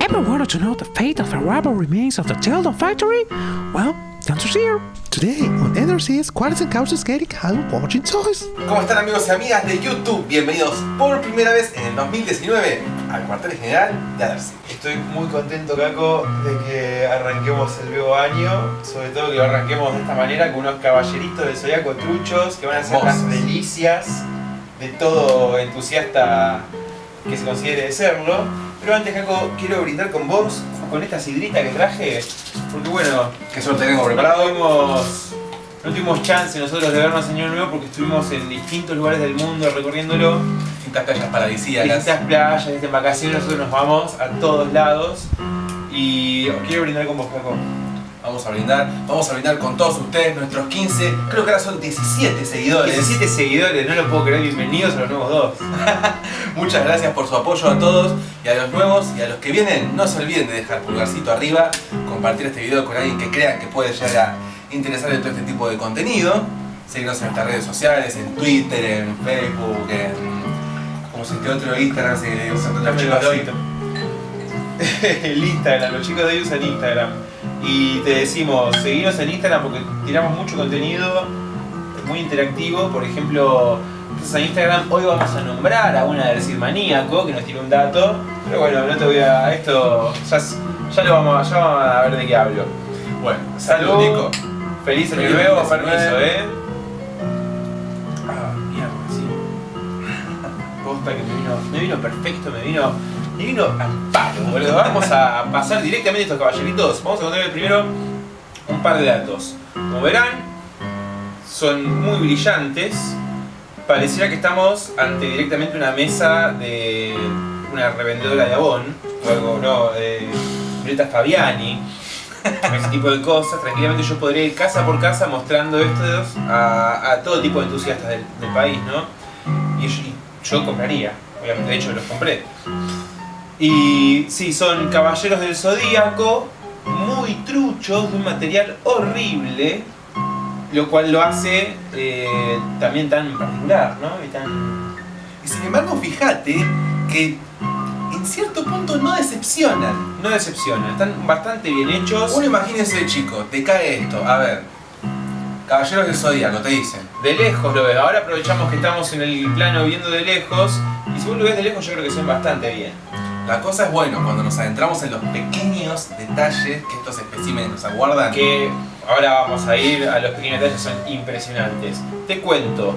Ever wanted to know the fate of the rubber remains of the Sheldon factory? Well, the answer's here. Today on NRC's Qualities and Couches Getting Home Watching Toys. ¿Cómo están amigos y amigas de YouTube? Bienvenidos por primera vez en el 2019 al cuartel general de Adarcy. Estoy muy contento, Caco, de que arranquemos el nuevo año. Sobre todo que lo arranquemos de esta manera con unos caballeritos del zodiaco truchos que van a ser las delicias de todo entusiasta que se considere de serlo. Pero antes, Caco, quiero brindar con vos, con esta sidrita que traje, porque bueno, Que solo tengo no preparado. tuvimos, no tuvimos chance nosotros de vernos Año Nuevo porque estuvimos en distintos lugares del mundo recorriéndolo. Distintas playas paradisíacas. distintas playas, distintas vacaciones, nosotros nos vamos a todos lados y os quiero brindar con vos, Caco. Vamos a brindar. Vamos a brindar con todos ustedes, nuestros 15, creo que ahora son 17 seguidores. 17 seguidores, no lo puedo creer, bienvenidos a los nuevos dos. Muchas gracias por su apoyo a todos y a los nuevos y a los que vienen. No se olviden de dejar pulgarcito arriba, compartir este video con alguien que crean que puede llegar a interesarle todo este tipo de contenido. Seguirnos en nuestras redes sociales, en Twitter, en Facebook, en. ¿Cómo se dice otro Instagram? Si usan los chicos de. El Instagram, los chicos de hoy usan Instagram. Y te decimos, seguinos en Instagram porque tiramos mucho contenido muy interactivo. Por ejemplo, a Instagram, hoy vamos a nombrar a una del Cid Maníaco que nos tiró un dato. Pero bueno, no te voy a. Esto ya, ya lo vamos, ya vamos a ver de qué hablo. Bueno, Salud. salud, Nico. Feliz año nuevo, 2019. permiso, eh. Ah, mierda, sí. Posta que me vino, me vino perfecto, me vino, me vino al palo, boludo. Vamos a pasar directamente a estos caballeritos. Vamos a contarles primero un par de datos. Como verán, son muy brillantes. Pareciera que estamos ante directamente una mesa de una revendedora de Avon, o algo, no, de Violeta Fabiani, ese tipo de cosas. Tranquilamente yo podría ir casa por casa mostrando estos a, todo tipo de entusiastas del, del país, ¿no? Y yo, y yo compraría, obviamente, de hecho los compré. Y sí, son caballeros del zodíaco, muy truchos, de un material horrible, lo cual lo hace eh, también tan particular, ¿no? Y. Y sin embargo, fíjate que en cierto punto no decepcionan. no decepciona, están bastante bien hechos. Uno imagínese, chico, te cae esto. A ver, Caballeros del Zodíaco, te dicen. De lejos lo ves, ahora aprovechamos que estamos en el plano viendo de lejos, y si vos lo ves de lejos yo creo que ven bastante bien. La cosa es bueno cuando nos adentramos en los pequeños detalles que estos especímenes nos aguardan. que ahora vamos a ir a los pequeños detalles, son impresionantes. Te cuento,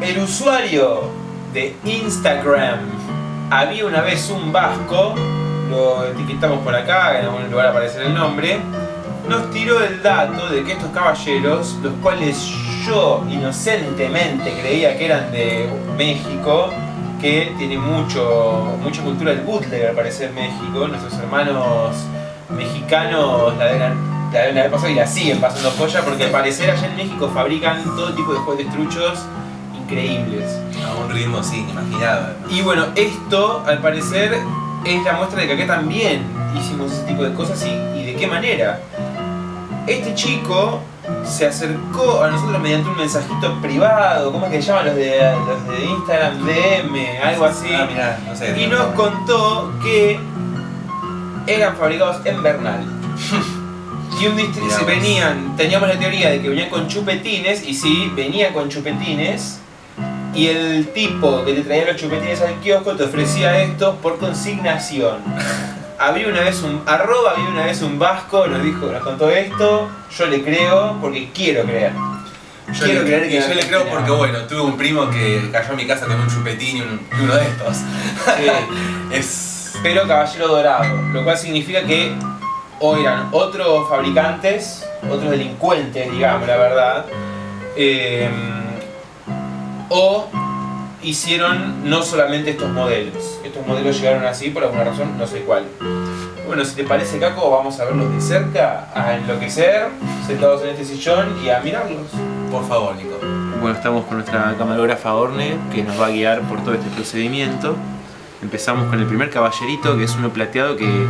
el usuario de Instagram había una vez un vasco, lo etiquetamos por acá, en algún lugar aparecerá el nombre, nos tiró el dato de que estos caballeros, los cuales yo inocentemente creía que eran de México, que tiene mucho, mucha cultura del bootleg al parecer México, nuestros hermanos mexicanos la deben, la deben haber pasado y la siguen pasando joya porque al parecer allá en México fabrican todo tipo de juguetes truchos increíbles. A un ritmo, sí, imaginado. ¿no? Y bueno, esto al parecer es la muestra de que acá también hicimos ese tipo de cosas y, y de qué manera. Este chico se acercó a nosotros mediante un mensajito privado, ¿cómo es que se llaman los de, los de Instagram? DM, algo así. Ah, mirá, no sé. Y nos contó que eran fabricados en Bernal. Y un distri- Mirá se vos. venían, teníamos la teoría de que venían con chupetines, y sí, venía con chupetines, y el tipo que te traía los chupetines al kiosco te ofrecía esto por consignación. Había una vez un arroba, había una vez un vasco, nos dijo, nos contó esto, yo le creo porque quiero creer. Yo Quiero le, creer que yo le creo porque, bueno, tuve un primo que cayó a mi casa con un chupetín y, un- y uno de estos. Sí. Es. pero caballero dorado, lo cual significa que o eran otros fabricantes, otros delincuentes, digamos, la verdad, eh, o hicieron no solamente estos modelos. Estos modelos llegaron así por alguna razón, no sé cuál. Bueno, si te parece, Caco, vamos a verlos de cerca, a enloquecer, sentados en este sillón y a mirarlos. Por favor, Nico. Bueno, estamos con nuestra camarógrafa Orne, que nos va a guiar por todo este procedimiento. Empezamos con el primer caballerito, que es uno plateado que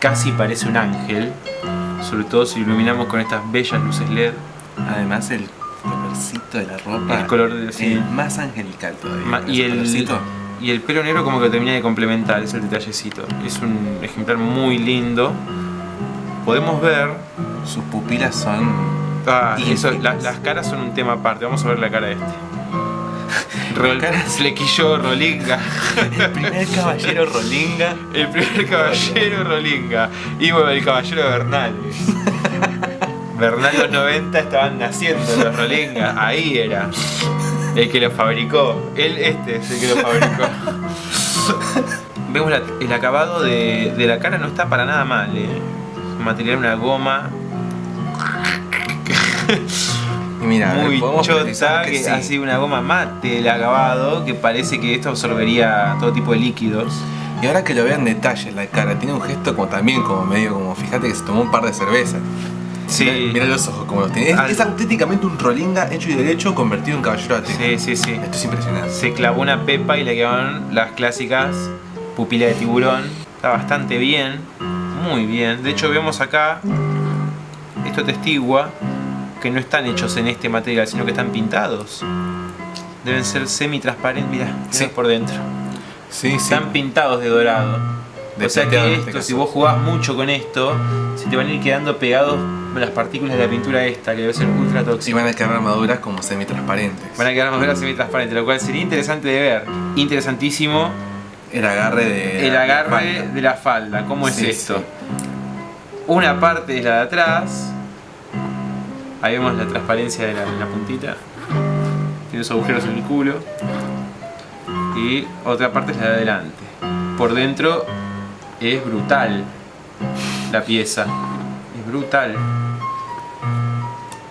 casi parece un ángel. Sobre todo si lo iluminamos con estas bellas luces LED. Además, el colorcito de la ropa. El color de- sí. es más angelical todavía. Ma- y el, colorcito. Y el pelo negro como que lo termina de complementar, es el detallecito. Es un ejemplar muy lindo. Podemos ver... Sus pupilas son. Ah, eso, la- las caras son un tema aparte, vamos a ver la cara de este. Rol, flequillo Rolinga. El primer caballero Rolinga. El primer caballero Rolinga. Y bueno, el caballero de Bernal. Bernal los 90 estaban naciendo los Rolinga. Ahí era. El que lo fabricó. Él, este es el que lo fabricó. Vemos la- el acabado de, de la cara no está para nada mal, eh. Material una goma Y mira, muy chota que, que sí. ha sido una goma mate el acabado que parece que esto absorbería todo tipo de líquidos. Y ahora que lo vean detalles la cara, tiene un gesto como también como medio como, fíjate que se tomó un par de cervezas. Sí. Mira, mira los ojos como los tiene. Es, es auténticamente un Rolinga hecho y derecho convertido en caballero de Sí, sí, sí. Esto es impresionante. Se clavó una pepa y le quedaron las clásicas pupilas de tiburón. Está bastante bien, muy bien. De hecho vemos acá, esto testigua que no están hechos en este material, sino que están pintados. Deben ser semi-transparentes, mira, Sí. por dentro. Sí, sí. Están pintados de dorado. De o sea que este esto, si vos jugás mucho con esto, se te van a ir quedando pegados las partículas de la pintura esta, que debe ser ultra Y tóxica. van a quedar armaduras como semi-transparentes. Van a quedar armaduras semi-transparentes, lo cual sería interesante de ver. Interesantísimo El agarre de. el la agarre espalda. de la falda. ¿Cómo es esto? sí. Una parte es la de atrás. Ahí vemos la transparencia de la, de la puntita. Tiene esos agujeros en el culo. Y otra parte es la de adelante. Por dentro es brutal la pieza. Es brutal.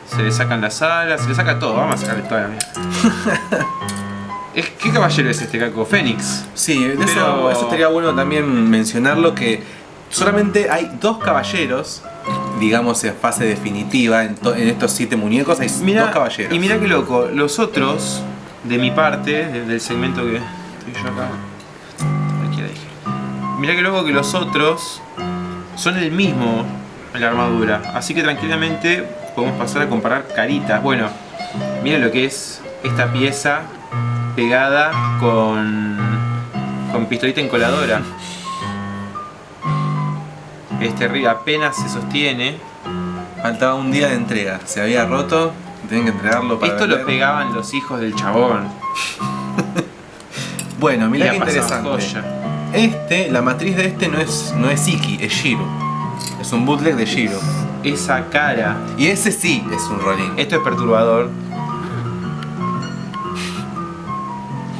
Se le sacan las alas, se le saca todo. Vamos a sacarle toda la mierda. Es- ¿Qué caballero es este, Caco? Fénix. Sí, de eso, Pero- eso estaría bueno también mencionarlo que solamente hay dos caballeros, digamos en fase definitiva, en, to- en estos siete muñecos hay dos caballeros. Y mira qué loco, los otros, de mi parte, de- del segmento que estoy yo acá. Cualquiera dije. Mira qué loco que los otros son el mismo en la armadura. Así que tranquilamente podemos pasar a comparar caritas. Bueno, mira lo que es esta pieza pegada con, con pistolita encoladora. Este río apenas se sostiene. Faltaba un día de entrega, se había roto, tienen que entregarlo para Esto lo pegaban los hijos del chabón. Bueno, la qué interesante. joya. Este, la matriz de este no es, no es Iki, es Shiro. Es un bootleg de Shiro. Esa cara. Y ese sí es un rolling. Esto es perturbador.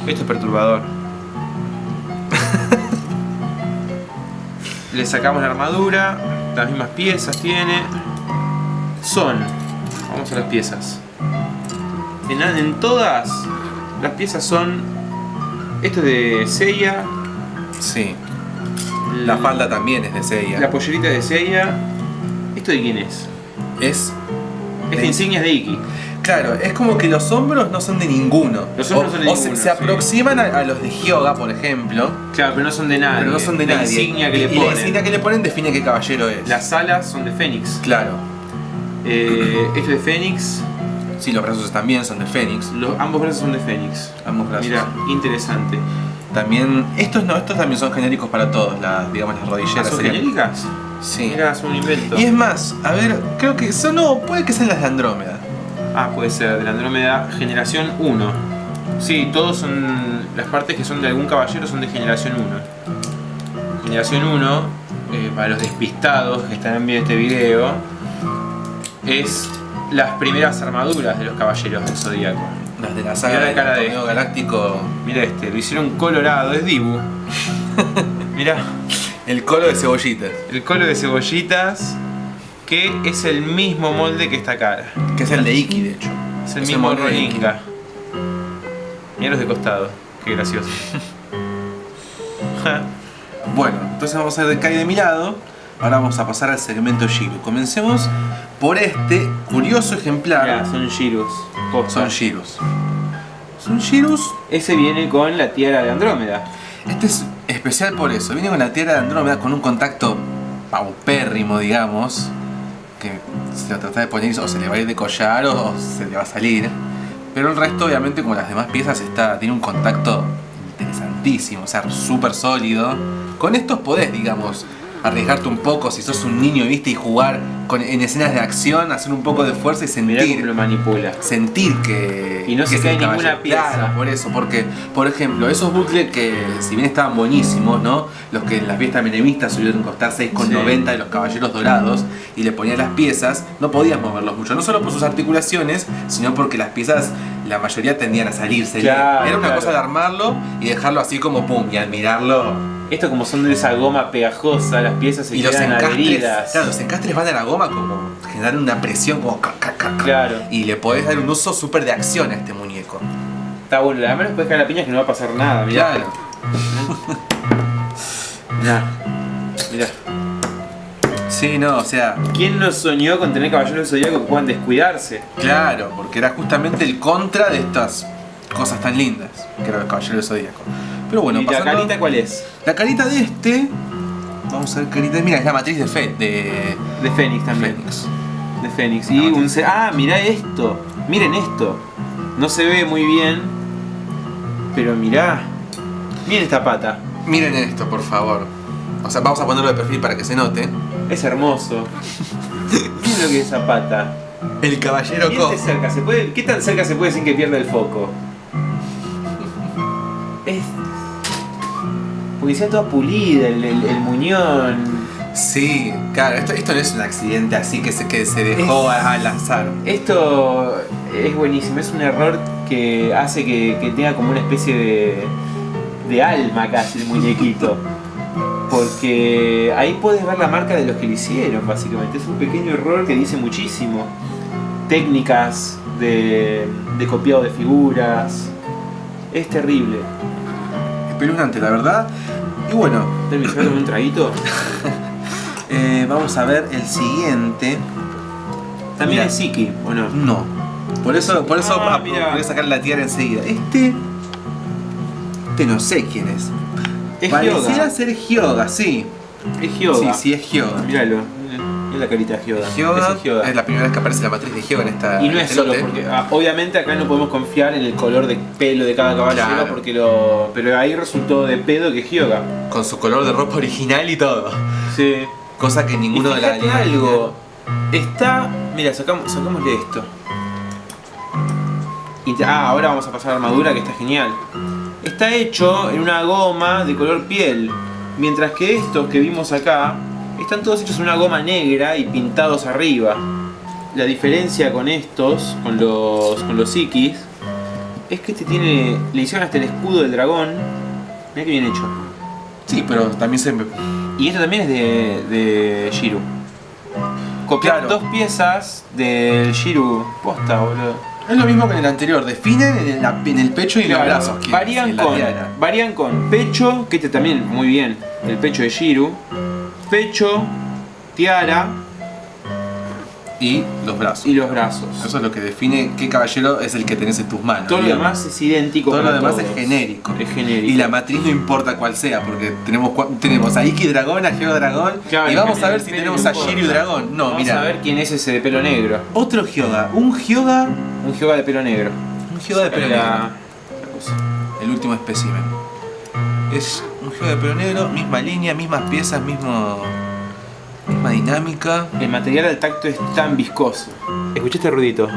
Esto es perturbador. Le sacamos la armadura, las mismas piezas tiene. Son, vamos a las piezas. En, en todas las piezas son. Esto es de Seiya. Sí. La falda también es de Seiya. La pollerita de Seiya. ¿Esto de quién es? Es. Esta de- insignia es de Iki. Claro, es como que los hombros no son de ninguno. Los hombros o, son de o se- ninguno, se, sí. aproximan a, a los de Hyoga, por ejemplo. Claro, pero no son de nadie. Pero no son de la nadie. insignia que y, le y ponen. la insignia que le ponen define qué caballero es. Las alas son de Fénix. Claro. Eh, esto es de Fénix. Sí, los brazos también son de Fénix. Los, ambos brazos son de Fénix. Ambos brazos. Mira, interesante. También. Estos no, estos también son genéricos para todos, las, digamos, las ¿Ah, rodilleras. ¿Son serían- genéricas? Sí. Son un invento. Y es más, a ver, creo que son. No, puede que sean las de Andrómeda. Ah, puede ser, de la Andrómeda Generación 1. Sí, todos son. Las partes que son de algún caballero son de Generación 1. Generación 1, eh, para los despistados que están viendo este video, es las primeras armaduras de los caballeros del Zodíaco. Las de la saga Mirá la cara de este. galáctico. Mira este, lo hicieron colorado, es Dibu. Mira, El colo de cebollitas. el colo de cebollitas, que es el mismo molde que esta cara. Que es el de Iki, de hecho. Es el Es el mismo molde de Iki. Rolinga. Mira los de costado, qué gracioso. Bueno, entonces vamos a ver qué hay de mi lado. Ahora vamos a pasar al segmento Shiro. Comencemos por este curioso ejemplar. Mirá, son Girus. Son Shirus. Son Shirus. Ese viene con la tiara de Andrómeda. Este es especial por eso. Viene con la tierra de Andrómeda con un contacto paupérrimo, digamos. Que se lo trata de poner o se le va a ir de collar o, se le va a salir. Pero el resto, obviamente, como las demás piezas, está, tiene un contacto interesantísimo, o sea, súper sólido. Con estos podés, digamos, arriesgarte un poco si sos un niño, viste, y jugar con, en escenas de acción, hacer un poco de fuerza y Mirá sentir. lo manipula. Sentir que. Y no que se cae ninguna pieza. Claro, por eso, porque, por ejemplo, esos bootleg que, si bien estaban buenísimos, ¿no? Los que en las fiestas menemistas solían costar 6,90 de los caballeros dorados y le ponían las piezas, no podías moverlos mucho. No solo por sus articulaciones, sino porque las piezas, la mayoría tendían a salirse. Claro, Era una claro. cosa de armarlo y dejarlo así como pum, y admirarlo. Esto como son de esa goma pegajosa, las piezas se Y los quedan encastres, adheridas. claro, los encastres van a la goma como generar una presión como ca, ca, ca, ca. Claro. y le podés dar un uso súper de acción a este muñeco. Está bueno, además menos puedes caer la piña que no va a pasar nada, mirá. Claro. Mirá. Mirá. Sí, no, o sea, ¿Quién no soñó con tener caballeros del que puedan descuidarse? claro, porque era justamente el contra de estas cosas tan lindas, que era el caballero del zodíaco. Pero bueno, ¿Y la carita cuál es? la carita de este, vamos a ver carita, mira, es la matriz de Fe, de De Fénix también. Fénix. De Fénix. Y un ce- Ah, mirá esto. Miren esto. No se ve muy bien. Pero mirá. Miren esta pata. Miren esto, por favor. O sea, vamos a ponerlo de perfil para que se note. Es hermoso. Miren lo que es esa pata. El caballero cerca, ¿se puede, ¿Qué tan cerca se puede sin que pierda el foco? Es. Sea toda pulida, el, el- el muñón. Sí, claro, esto, esto no es un accidente así que se, que se dejó Es- a- al azar. Esto es buenísimo, es un error que hace que, que tenga como una especie de, de alma casi el muñequito. Porque ahí puedes ver la marca de los que lo hicieron, básicamente. Es un pequeño error que dice muchísimo. Técnicas de, de copiado de figuras. Es terrible. Espeluznante, la verdad. Y bueno, ¿me un traguito? eh, vamos a ver el siguiente. También Mira. es Siki, ¿o no? No. Por eso, por eso Ah, voy a sacar la tiara enseguida. Este. Este no sé quién es. Es Pareciera Hyoga. ser Hyoga, sí. Es Hyoga. Sí, sí, es Hyoga. Míralo. Mira la carita de. Hyoga, Ese es es la primera vez que aparece la matriz de Hyoga en esta. Y no es este solo porque, ah, obviamente acá no podemos confiar en el color de pelo de cada caballero Claro. porque lo, pero ahí resultó de pedo que es Hyoga. Con su color de ropa original y todo. Sí. Cosa que Y ninguno de la algo, está, mira, sacamos, sacámosle esto. Y ah, ahora vamos a pasar a la armadura que está genial. Está hecho en una goma de color piel, mientras que estos que vimos acá están todos hechos en una goma negra y pintados arriba. La diferencia con estos, con los, con los Ikis, es que este tiene, le hicieron hasta el escudo del dragón. Mira que bien hecho. Sí, pero también se. Y esto también es de, de Shiru. Copiaron Claro. dos piezas del Shiru posta, boludo. Es lo mismo que en el anterior. Definen en el, en el pecho y Claro, los brazos. varían, con, varían con pecho, que este también muy bien, el pecho de Shiru. Pecho, tiara Y los brazos. y los brazos. Eso es lo que define qué caballero es el que tenés en tus manos. Todo lo demás es idéntico. Todo lo demás todos. es genérico. Es genérico. Y la matriz no importa cuál sea, porque tenemos, tenemos a Iki Dragón, a Geo Dragón. Claro, y vamos a ver si tenemos a. Shiryu Dragón. No, Vamos mira. a ver quién es ese de pelo negro. Otro Hyoga. Un Hyoga. Un Hyoga de pelo negro. Un Hyoga de pelo La- negro. El último espécimen. Es de pelo negro, misma línea, mismas piezas, mismo. misma dinámica. El material al tacto es tan viscoso. Escuché este ruidito.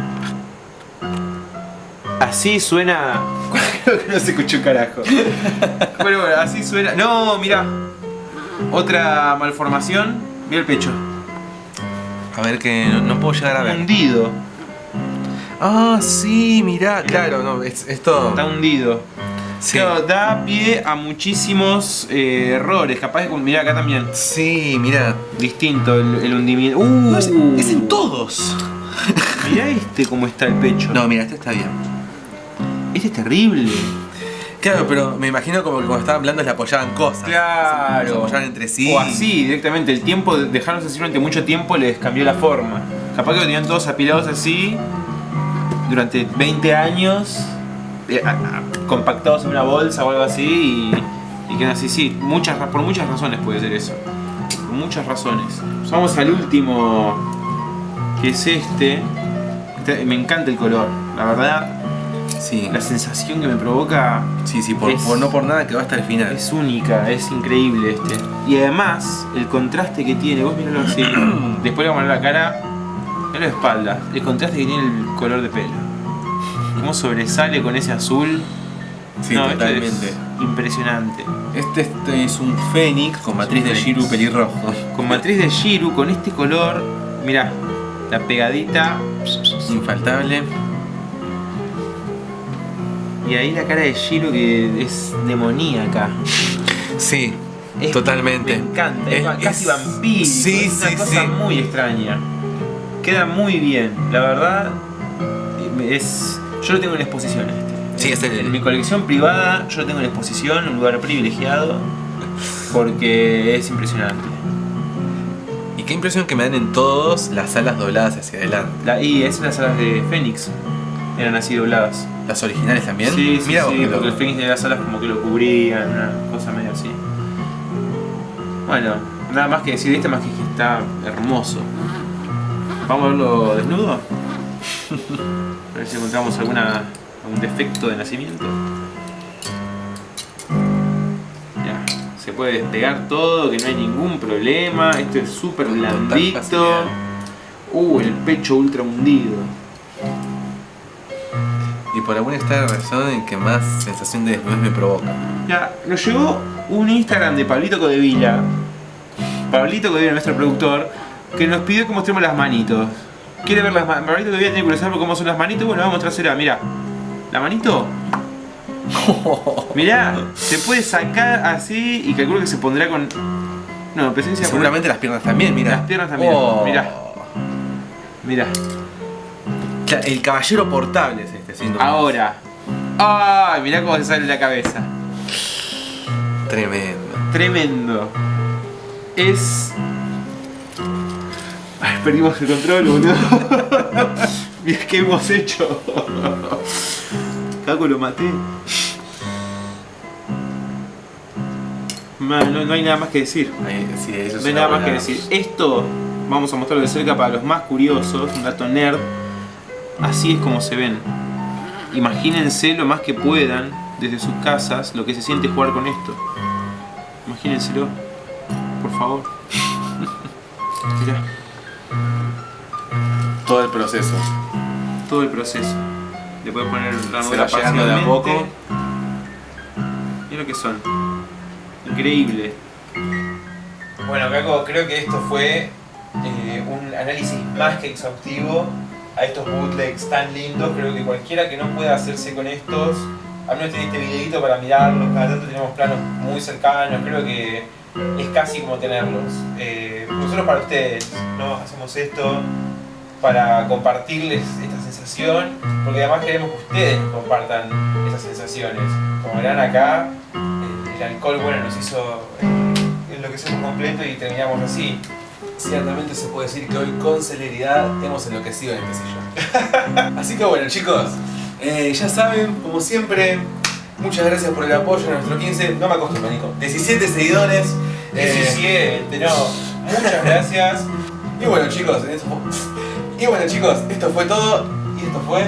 Así suena. Creo que no se escuchó un carajo. Pero bueno, así suena. No, mira. Otra malformación. Mira el pecho. A ver que no, no puedo llegar a ver. Hundido. Ah, sí, mirá, claro, no, es, esto. Está hundido. Sí. Claro, da pie a muchísimos eh, errores. Capaz de. Mira acá también. Sí, mirá. Distinto el, el hundimiento. ¡Uh! No, es, es en todos. Mirá este cómo está el pecho. No, mira, este está bien. Este es terrible. Claro, pero me imagino como que cuando estaban hablando le apoyaban cosas. Claro. Se apoyaban entre sí. O así, directamente. El tiempo, de dejarlos así durante mucho tiempo les cambió la forma. Capaz que lo tenían todos apilados así durante 20 años, compactados en una bolsa o algo así y, y quedan así. Sí, muchas, por muchas razones puede ser eso. Por muchas razones. Vamos al último, que es este. Este- Me encanta el color, la verdad. Sí, La sensación que me provoca sí, sí, por, es- por- no por nada que va hasta el final. es única, es increíble este. Y además, el contraste que tiene, vos miralo así, después le vamos a poner la cara, en la espalda, el contraste que tiene el color de pelo. Cómo sobresale con ese azul. Sí, No, esto totalmente. es impresionante. Este, este es un fénix con matriz de. Shiru pelirrojo. Con matriz de Shiru, con este color, mirá, la pegadita Infaltable. y ahí la cara de Shiru que es demoníaca. Sí, Es- totalmente. Me encanta, es, Es- casi vampírico. sí, es una sí, cosa sí. muy extraña. Queda muy bien, la verdad. Es. Yo lo tengo en exposición este. Sí, es el- En mi colección privada, yo lo tengo en exposición, un lugar privilegiado. Porque es impresionante. Y qué impresión que me dan en todos las alas dobladas hacia adelante. La, y esas las alas de Fénix. Eran así dobladas. Las originales también. Sí, sí, Mira sí, porque el Fénix de las alas como que lo cubrían, una cosa medio así. Bueno, nada más que decir de este más que está hermoso. ¿Vamos a verlo desnudo? A ver si encontramos alguna, algún defecto de nacimiento. Ya, se puede despegar todo, que no hay ningún problema. Esto es súper blandito. Uh, el pecho ultra hundido. Y por alguna extraña razón en que más sensación de desnudez me provoca. Ya, nos llegó un Instagram de Pablito Codevila. Pablito Codevila, nuestro productor, que nos pidió que mostremos las manitos. ¿Quiere ver las manitos? Pablito Codevila tiene curiosidad por cómo son las manitos. Bueno, vamos a mostrársela. Mira, la manito. Mirá, se puede sacar así y calculo que se pondrá con. No, presencia Seguramente las piernas también, mira. Las piernas también, mirá. Mirá, Cla- El caballero portable es este, sin duda. ahora. ¡Ay! mirá cómo se sale la cabeza. Tremendo. Tremendo. Es. Perdimos el control, boludo. Mirá qué hemos hecho. Caco lo maté. Man, no, no hay nada más que decir. Ahí, sí, eso No hay nada más que decir. Esto vamos a mostrarlo de cerca para los más curiosos, un dato nerd. Así es como se ven. Imagínense lo más que puedan desde sus casas lo que se siente jugar con esto. Imagínenselo, por favor. Mirá, Todo el proceso. todo el proceso. Le puedes poner la Se armadura va llegando de a poco. Mira lo que son. Increíble. Bueno, Caco, creo que esto fue eh, un análisis más que exhaustivo a estos bootlegs tan lindos. Creo que cualquiera que no pueda hacerse con estos, al menos tiene este videito para mirarlos. Cada tanto tenemos planos muy cercanos. Creo que es casi como tenerlos. Eh, nosotros para ustedes, ¿no? Hacemos esto para compartirles esta sensación, porque además queremos que ustedes compartan esas sensaciones. Como verán acá, el, el alcohol bueno nos hizo eh, enloquecer completo y terminamos así. Ciertamente se puede decir que hoy con celeridad hemos enloquecido en este sillón. Así que bueno chicos, eh, ya saben, como siempre, muchas gracias por el apoyo a nuestro 15, no me acostumbro Nico, 17 seguidores. eh, 17, no, muchas gracias. y bueno chicos, esto fue- y bueno chicos, esto fue todo y esto fue